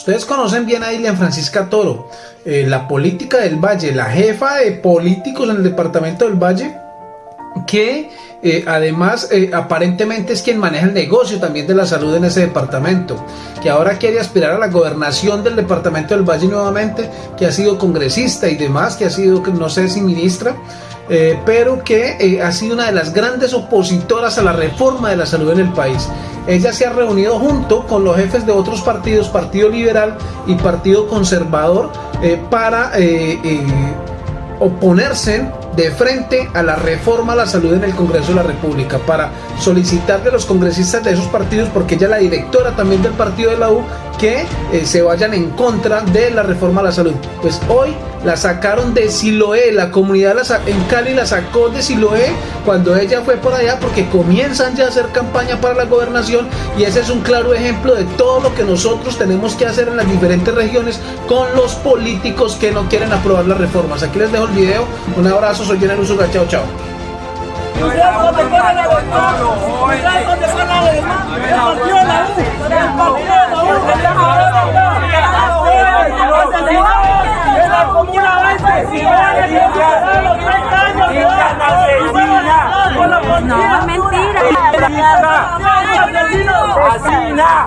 Ustedes conocen bien a Ilian Francisca Toro, eh, la política del Valle, la jefa de políticos en el departamento del Valle, que eh, además eh, aparentemente es quien maneja el negocio también de la salud en ese departamento, que ahora quiere aspirar a la gobernación del departamento del Valle nuevamente, que ha sido congresista y demás, que ha sido, no sé si ministra, eh, pero que ha sido una de las grandes opositoras a la reforma de la salud en el país. Ella se ha reunido junto con los jefes de otros partidos, Partido Liberal y Partido Conservador, para oponerse de frente a la reforma a la salud en el Congreso de la República para solicitar de los congresistas de esos partidos, porque ella es la directora también del partido de la U, que eh, se vayan en contra de la reforma a la salud. Pues hoy la sacaron de Siloé, la comunidad en Cali la sacó de Siloé cuando ella fue por allá porque comienzan ya a hacer campaña para la gobernación y ese es un claro ejemplo de todo lo que nosotros tenemos que hacer en las diferentes regiones con los políticos que no quieren aprobar las reformas. Aquí les dejo el video, un abrazo, soy Jenner Usuga, chao chao. ¡Asina! ¡Asina!